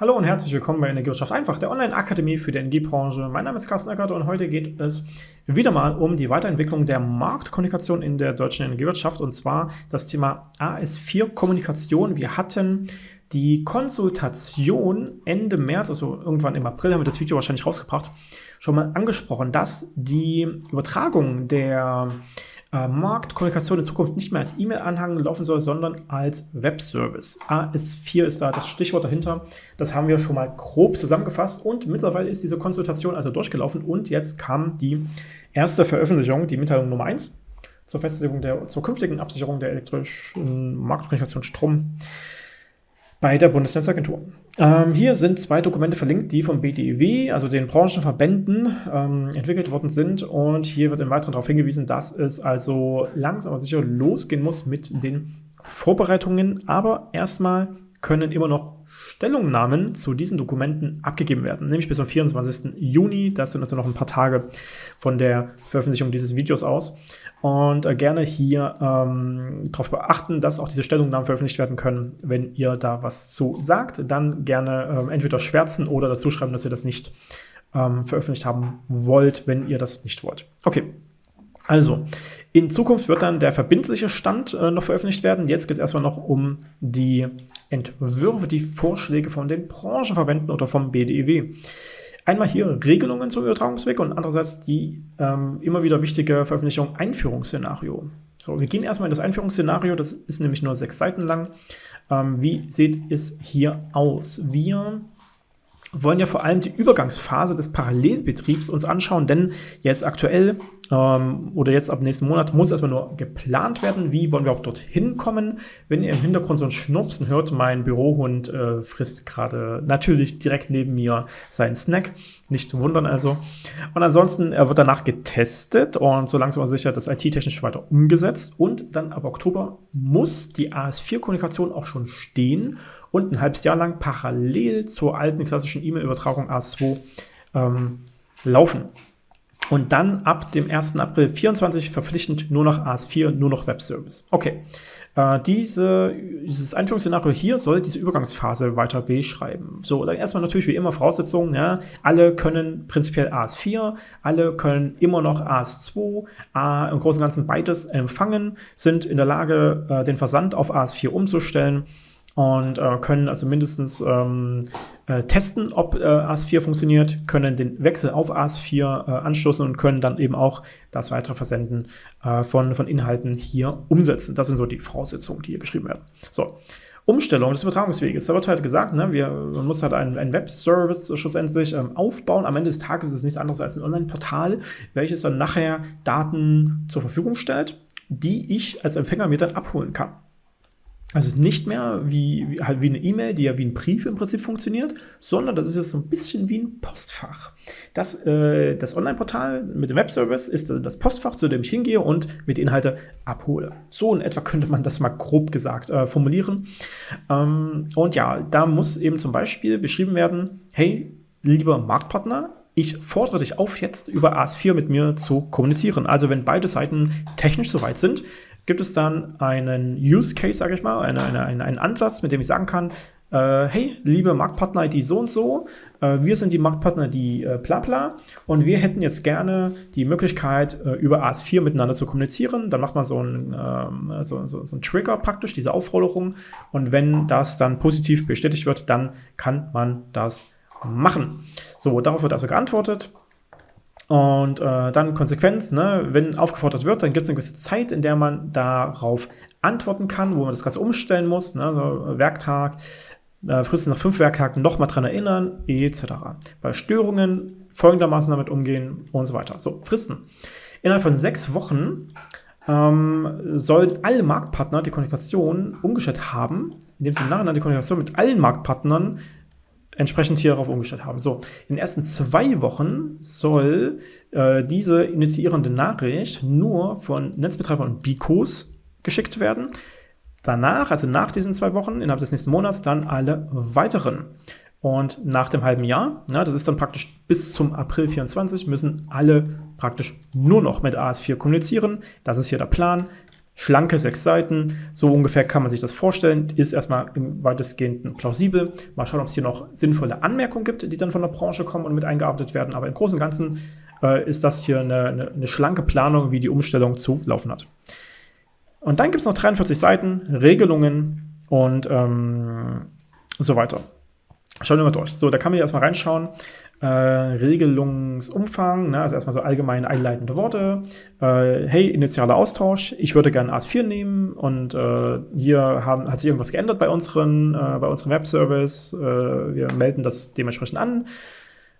Hallo und herzlich willkommen bei Energiewirtschaft einfach, der Online-Akademie für die Energiebranche. Mein Name ist Carsten Eckert und heute geht es wieder mal um die Weiterentwicklung der Marktkommunikation in der deutschen Energiewirtschaft und zwar das Thema AS4-Kommunikation. Wir hatten die Konsultation Ende März, also irgendwann im April haben wir das Video wahrscheinlich rausgebracht, schon mal angesprochen, dass die Übertragung der Marktkommunikation in Zukunft nicht mehr als E-Mail-Anhang laufen soll, sondern als Webservice. AS4 ist da das Stichwort dahinter. Das haben wir schon mal grob zusammengefasst und mittlerweile ist diese Konsultation also durchgelaufen und jetzt kam die erste Veröffentlichung, die Mitteilung Nummer 1 zur Festlegung der zur künftigen Absicherung der elektrischen Marktkommunikation Strom bei der Bundesnetzagentur. Ähm, hier sind zwei Dokumente verlinkt, die vom BDEW, also den Branchenverbänden, ähm, entwickelt worden sind. Und hier wird im Weiteren darauf hingewiesen, dass es also langsam aber sicher losgehen muss mit den Vorbereitungen. Aber erstmal können immer noch Stellungnahmen zu diesen Dokumenten abgegeben werden, nämlich bis zum 24. Juni. Das sind also noch ein paar Tage von der Veröffentlichung dieses Videos aus. Und äh, gerne hier ähm, darauf beachten, dass auch diese Stellungnahmen veröffentlicht werden können. Wenn ihr da was zu sagt, dann gerne ähm, entweder schwärzen oder dazu schreiben, dass ihr das nicht ähm, veröffentlicht haben wollt, wenn ihr das nicht wollt. Okay, also, in Zukunft wird dann der verbindliche Stand äh, noch veröffentlicht werden. Jetzt geht es erstmal noch um die Entwürfe, die Vorschläge von den Branchenverbänden oder vom BDEW. Einmal hier Regelungen zum Übertragungsweg und andererseits die ähm, immer wieder wichtige Veröffentlichung Einführungsszenario. So, wir gehen erstmal in das Einführungsszenario, das ist nämlich nur sechs Seiten lang. Ähm, wie sieht es hier aus? Wir wollen ja vor allem die Übergangsphase des Parallelbetriebs uns anschauen, denn jetzt aktuell ähm, oder jetzt ab nächsten Monat muss erstmal nur geplant werden, wie wollen wir auch dorthin kommen. Wenn ihr im Hintergrund so ein Schnupsen hört, mein Bürohund äh, frisst gerade natürlich direkt neben mir seinen Snack, nicht wundern also. Und ansonsten äh, wird danach getestet und so langsam sicher das IT-technisch weiter umgesetzt und dann ab Oktober muss die AS4-Kommunikation auch schon stehen und ein halbes Jahr lang parallel zur alten klassischen E-Mail-Übertragung AS2 ähm, laufen. Und dann ab dem 1. April 24 verpflichtend nur noch AS4, nur noch Webservice. Okay, äh, diese, dieses Einführungsszenario hier soll diese Übergangsphase weiter beschreiben. So, dann erstmal natürlich wie immer Voraussetzungen. Ja, alle können prinzipiell AS4, alle können immer noch AS2, A, im Großen und Ganzen beides empfangen, sind in der Lage, äh, den Versand auf AS4 umzustellen und äh, können also mindestens ähm, äh, testen, ob äh, AS4 funktioniert, können den Wechsel auf AS4 äh, anstoßen und können dann eben auch das weitere Versenden äh, von, von Inhalten hier umsetzen. Das sind so die Voraussetzungen, die hier beschrieben werden. So. Umstellung des Übertragungsweges. Da wird halt gesagt, ne, wir, man muss halt einen, einen Web-Service schlussendlich ähm, aufbauen. Am Ende des Tages ist es nichts anderes als ein Online-Portal, welches dann nachher Daten zur Verfügung stellt, die ich als Empfänger mir dann abholen kann. Also nicht mehr wie, wie, halt wie eine E-Mail, die ja wie ein Brief im Prinzip funktioniert, sondern das ist jetzt so ein bisschen wie ein Postfach. Das, äh, das Online-Portal mit dem Webservice ist das Postfach, zu dem ich hingehe und mir die Inhalte abhole. So in etwa könnte man das mal grob gesagt äh, formulieren. Ähm, und ja, da muss eben zum Beispiel beschrieben werden, hey, lieber Marktpartner, ich fordere dich auf, jetzt über AS4 mit mir zu kommunizieren. Also wenn beide Seiten technisch soweit sind, gibt es dann einen Use Case, sage ich mal, eine, eine, eine, einen Ansatz, mit dem ich sagen kann, äh, hey, liebe Marktpartner die so und so, äh, wir sind die Marktpartner die äh, bla bla und wir hätten jetzt gerne die Möglichkeit, äh, über AS4 miteinander zu kommunizieren. Dann macht man so einen, ähm, so, so, so einen Trigger praktisch, diese Aufforderung und wenn das dann positiv bestätigt wird, dann kann man das machen. So, darauf wird also geantwortet. Und äh, dann Konsequenz, ne? wenn aufgefordert wird, dann gibt es eine gewisse Zeit, in der man darauf antworten kann, wo man das Ganze umstellen muss, ne? so Werktag, äh, frühestens nach fünf Werktagen nochmal dran erinnern, etc. Bei Störungen folgendermaßen damit umgehen und so weiter. So, Fristen. Innerhalb von sechs Wochen ähm, sollen alle Marktpartner die Kommunikation umgestellt haben, indem sie nachher die Kommunikation mit allen Marktpartnern entsprechend hier darauf umgestellt haben. So, in den ersten zwei Wochen soll äh, diese initiierende Nachricht nur von Netzbetreibern und BICOs geschickt werden. Danach, also nach diesen zwei Wochen, innerhalb des nächsten Monats, dann alle weiteren. Und nach dem halben Jahr, ja, das ist dann praktisch bis zum April 24, müssen alle praktisch nur noch mit AS4 kommunizieren. Das ist hier der Plan. Schlanke sechs Seiten. So ungefähr kann man sich das vorstellen. Ist erstmal im weitestgehend plausibel. Mal schauen, ob es hier noch sinnvolle Anmerkungen gibt, die dann von der Branche kommen und mit eingearbeitet werden. Aber im Großen und Ganzen äh, ist das hier eine, eine, eine, schlanke Planung, wie die Umstellung zu laufen hat. Und dann gibt es noch 43 Seiten, Regelungen und ähm, so weiter. Schauen wir mal durch. So, da kann man hier erstmal reinschauen. Äh, Regelungsumfang, ne, also erstmal so allgemein einleitende Worte. Äh, hey, initialer Austausch, ich würde gerne AS4 nehmen und äh, hier haben, hat sich irgendwas geändert bei, unseren, äh, bei unserem Webservice. Äh, wir melden das dementsprechend an.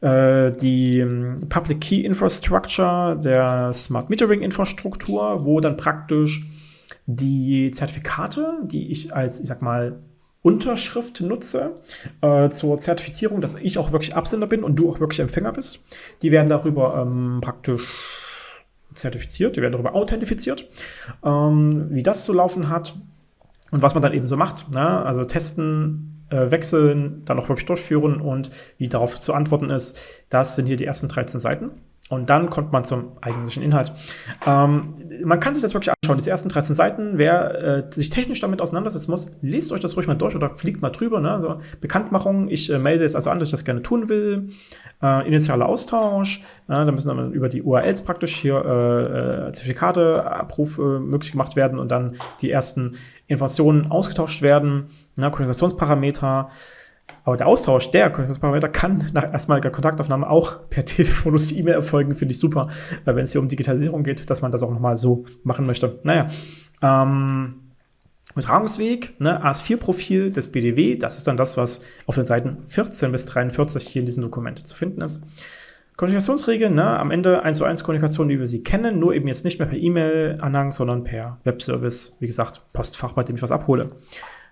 Äh, die ähm, Public Key Infrastructure der Smart Metering Infrastruktur, wo dann praktisch die Zertifikate, die ich als, ich sag mal, Unterschrift nutze äh, zur Zertifizierung, dass ich auch wirklich Absender bin und du auch wirklich Empfänger bist. Die werden darüber ähm, praktisch zertifiziert, die werden darüber authentifiziert, ähm, wie das zu laufen hat und was man dann eben so macht. Ne? Also testen, äh, wechseln, dann auch wirklich durchführen und wie darauf zu antworten ist. Das sind hier die ersten 13 Seiten. Und dann kommt man zum eigentlichen Inhalt. Ähm, man kann sich das wirklich anschauen, diese ersten 13 Seiten. Wer äh, sich technisch damit auseinandersetzen muss, lest euch das ruhig mal durch oder fliegt mal drüber. Ne? Also Bekanntmachung, ich äh, melde jetzt also an, dass ich das gerne tun will. Äh, initialer Austausch, da müssen dann über die URLs praktisch hier äh, äh, Zertifikate, Abruf äh, möglich gemacht werden und dann die ersten Informationen ausgetauscht werden. Ne? Kommunikationsparameter. Aber der Austausch der Kommunikationsparameter kann nach erstmaliger Kontaktaufnahme auch per Telefon oder E-Mail erfolgen, finde ich super, wenn es hier um Digitalisierung geht, dass man das auch nochmal so machen möchte. Naja, ähm, Übertragungsweg, ne, AS4-Profil des BDW, das ist dann das, was auf den Seiten 14 bis 43 hier in diesem Dokument zu finden ist. Kommunikationsregeln, ne, am Ende 1 zu 1 Kommunikation, wie wir sie kennen, nur eben jetzt nicht mehr per E-Mail-Anhang, sondern per Webservice, wie gesagt, Postfach, bei dem ich was abhole.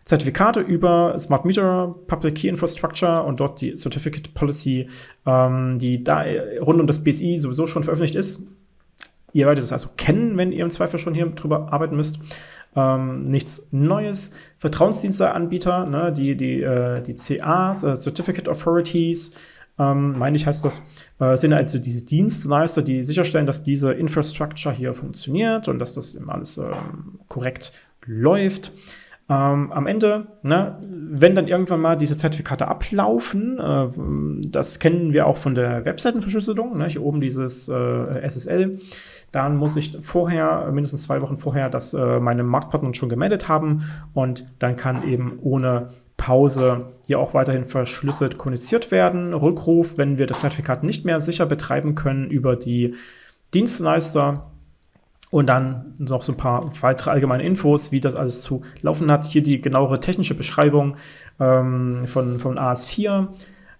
Zertifikate über Smart Meter, Public Key Infrastructure und dort die Certificate Policy, ähm, die da rund um das BSI sowieso schon veröffentlicht ist. Ihr werdet es also kennen, wenn ihr im Zweifel schon hier drüber arbeiten müsst. Ähm, nichts Neues. Vertrauensdiensteanbieter, ne, die, die, äh, die CAs, äh, Certificate Authorities, ähm, meine ich heißt das, äh, sind also diese Dienstleister, die sicherstellen, dass diese Infrastructure hier funktioniert und dass das eben alles ähm, korrekt läuft. Ähm, am Ende, ne, wenn dann irgendwann mal diese Zertifikate ablaufen, äh, das kennen wir auch von der Webseitenverschlüsselung, ne, hier oben dieses äh, SSL, dann muss ich vorher, mindestens zwei Wochen vorher, das äh, meine Marktpartner schon gemeldet haben und dann kann eben ohne Pause hier auch weiterhin verschlüsselt kommuniziert werden. Rückruf, wenn wir das Zertifikat nicht mehr sicher betreiben können über die Dienstleister, und dann noch so ein paar weitere allgemeine Infos, wie das alles zu laufen hat. Hier die genauere technische Beschreibung ähm, von, von AS4.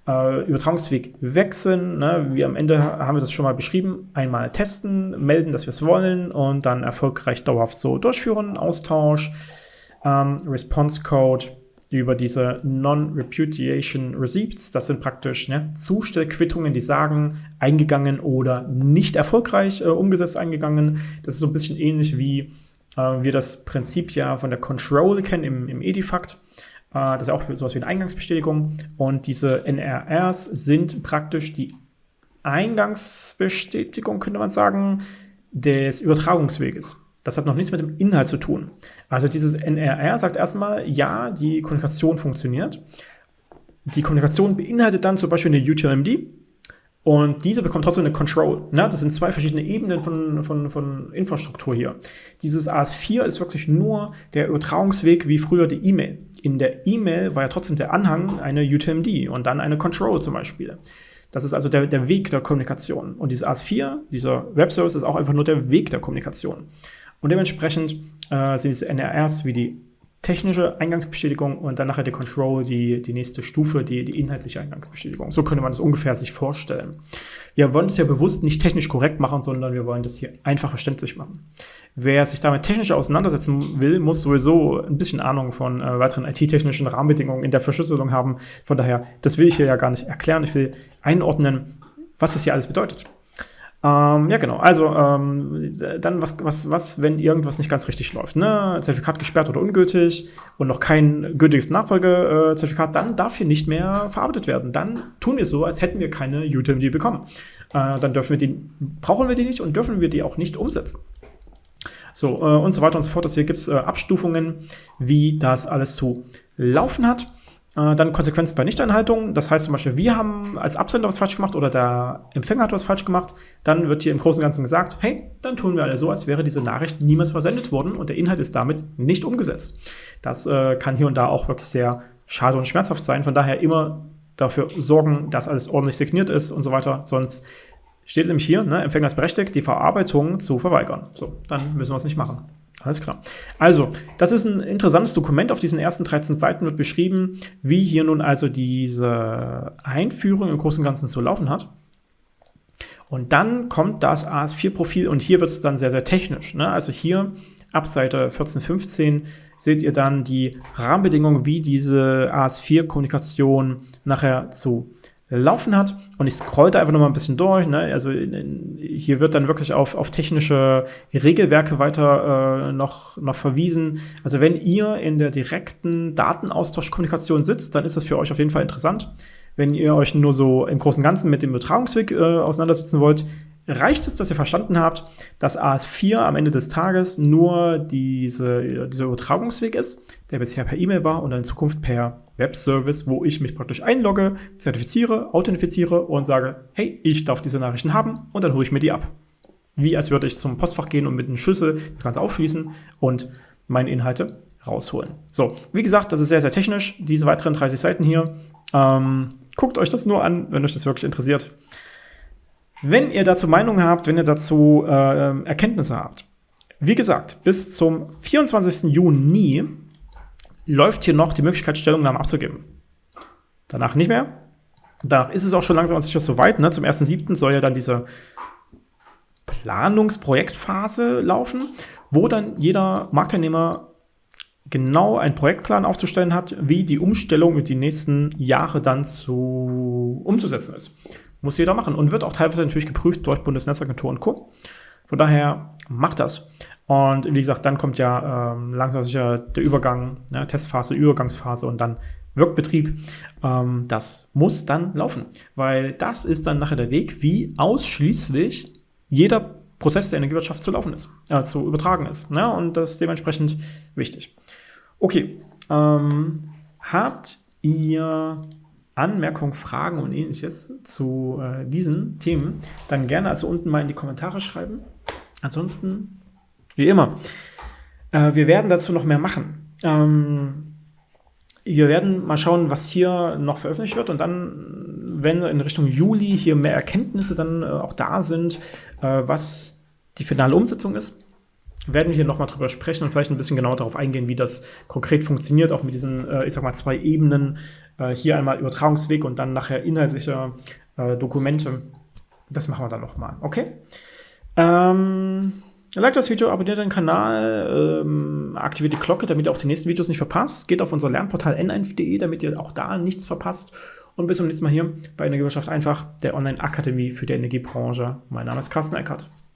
Äh, Übertragungsweg wechseln. Ne? Wie am Ende haben wir das schon mal beschrieben. Einmal testen, melden, dass wir es wollen und dann erfolgreich dauerhaft so durchführen. Austausch, ähm, Response Code über diese Non-Repudiation Receipts. Das sind praktisch ne, Zustellquittungen, die sagen, eingegangen oder nicht erfolgreich äh, umgesetzt eingegangen. Das ist so ein bisschen ähnlich wie äh, wir das Prinzip ja von der Control kennen im, im Edifact. Äh, das ist auch sowas wie eine Eingangsbestätigung. Und diese NRRs sind praktisch die Eingangsbestätigung, könnte man sagen, des Übertragungsweges. Das hat noch nichts mit dem Inhalt zu tun. Also dieses NRR sagt erstmal, ja, die Kommunikation funktioniert. Die Kommunikation beinhaltet dann zum Beispiel eine UTLMD und diese bekommt trotzdem eine Control. Ne? Das sind zwei verschiedene Ebenen von, von, von Infrastruktur hier. Dieses AS4 ist wirklich nur der Übertragungsweg wie früher die E-Mail. In der E-Mail war ja trotzdem der Anhang eine UTMD und dann eine Control zum Beispiel. Das ist also der, der Weg der Kommunikation. Und dieses AS4, dieser Webservice, ist auch einfach nur der Weg der Kommunikation. Und dementsprechend äh, sind diese NRRs wie die technische Eingangsbestätigung und dann nachher die Control, die, die nächste Stufe, die, die inhaltliche Eingangsbestätigung. So könnte man das ungefähr sich vorstellen. Wir wollen es ja bewusst nicht technisch korrekt machen, sondern wir wollen das hier einfach verständlich machen. Wer sich damit technisch auseinandersetzen will, muss sowieso ein bisschen Ahnung von äh, weiteren IT-technischen Rahmenbedingungen in der Verschlüsselung haben. Von daher, das will ich hier ja gar nicht erklären. Ich will einordnen, was das hier alles bedeutet. Ähm, ja, genau. Also, ähm, dann, was, was, was, wenn irgendwas nicht ganz richtig läuft? Ne? Zertifikat gesperrt oder ungültig und noch kein gültiges Nachfolgezertifikat, dann darf hier nicht mehr verarbeitet werden. Dann tun wir so, als hätten wir keine UTMD bekommen. Äh, dann dürfen wir die, brauchen wir die nicht und dürfen wir die auch nicht umsetzen. So, äh, und so weiter und so fort. Also hier gibt es äh, Abstufungen, wie das alles zu laufen hat. Äh, dann Konsequenz bei Nichteinhaltung. Das heißt zum Beispiel, wir haben als Absender was falsch gemacht oder der Empfänger hat was falsch gemacht. Dann wird hier im Großen und Ganzen gesagt, hey, dann tun wir alle so, als wäre diese Nachricht niemals versendet worden und der Inhalt ist damit nicht umgesetzt. Das äh, kann hier und da auch wirklich sehr schade und schmerzhaft sein. Von daher immer dafür sorgen, dass alles ordentlich signiert ist und so weiter. Sonst steht nämlich hier, ne, Empfänger ist berechtigt, die Verarbeitung zu verweigern. So, dann müssen wir es nicht machen. Alles klar. Also, das ist ein interessantes Dokument. Auf diesen ersten 13 Seiten wird beschrieben, wie hier nun also diese Einführung im Großen und Ganzen zu laufen hat. Und dann kommt das AS4-Profil und hier wird es dann sehr, sehr technisch. Ne? Also hier ab Seite 14, 15 seht ihr dann die Rahmenbedingungen, wie diese AS4-Kommunikation nachher zu laufen hat. Und ich scroll da einfach noch mal ein bisschen durch. Ne? Also hier wird dann wirklich auf, auf technische Regelwerke weiter äh, noch, noch verwiesen. Also wenn ihr in der direkten Datenaustauschkommunikation sitzt, dann ist das für euch auf jeden Fall interessant. Wenn ihr euch nur so im Großen und Ganzen mit dem Übertragungsweg äh, auseinandersetzen wollt, reicht es, dass ihr verstanden habt, dass AS4 am Ende des Tages nur diese, dieser Übertragungsweg ist, der bisher per E-Mail war und in Zukunft per Webservice, wo ich mich praktisch einlogge, zertifiziere, authentifiziere und sage, hey, ich darf diese Nachrichten haben und dann hole ich mir die ab. Wie als würde ich zum Postfach gehen und mit einem Schlüssel das Ganze aufschließen und meine Inhalte rausholen. So, wie gesagt, das ist sehr, sehr technisch, diese weiteren 30 Seiten hier. Ähm, guckt euch das nur an, wenn euch das wirklich interessiert. Wenn ihr dazu Meinungen habt, wenn ihr dazu äh, Erkenntnisse habt, wie gesagt, bis zum 24. Juni läuft hier noch die Möglichkeit, Stellungnahmen abzugeben. Danach nicht mehr. Danach ist es auch schon langsam sicher soweit. Ne? Zum 1.7. soll ja dann diese Planungsprojektphase laufen, wo dann jeder Marktteilnehmer genau einen Projektplan aufzustellen hat, wie die Umstellung mit die nächsten Jahre dann zu umzusetzen ist. Muss jeder machen und wird auch teilweise natürlich geprüft durch Bundesnetzagentur und Co. Von daher macht das. Und wie gesagt, dann kommt ja ähm, langsam sicher der Übergang, ne, Testphase, Übergangsphase und dann Wirkbetrieb. Ähm, das muss dann laufen, weil das ist dann nachher der Weg, wie ausschließlich jeder Prozess der Energiewirtschaft zu laufen ist, äh, zu übertragen ist. Ne? Und das ist dementsprechend wichtig. Okay, ähm, habt ihr Anmerkungen, Fragen und ähnliches zu äh, diesen Themen, dann gerne also unten mal in die Kommentare schreiben. Ansonsten, wie immer, äh, wir werden dazu noch mehr machen. Ähm, wir werden mal schauen, was hier noch veröffentlicht wird und dann, wenn in Richtung Juli hier mehr Erkenntnisse dann äh, auch da sind, äh, was die finale Umsetzung ist, werden wir hier nochmal drüber sprechen und vielleicht ein bisschen genauer darauf eingehen, wie das konkret funktioniert, auch mit diesen, äh, ich sag mal, zwei Ebenen. Äh, hier einmal Übertragungsweg und dann nachher inhaltliche äh, Dokumente. Das machen wir dann nochmal, okay? Ähm, like das Video, abonniert den Kanal, ähm, aktiviert die Glocke, damit ihr auch die nächsten Videos nicht verpasst. Geht auf unser Lernportal n1.de, damit ihr auch da nichts verpasst. Und bis zum nächsten Mal hier bei Energiewirtschaft einfach, der Online-Akademie für die Energiebranche. Mein Name ist Carsten Eckert.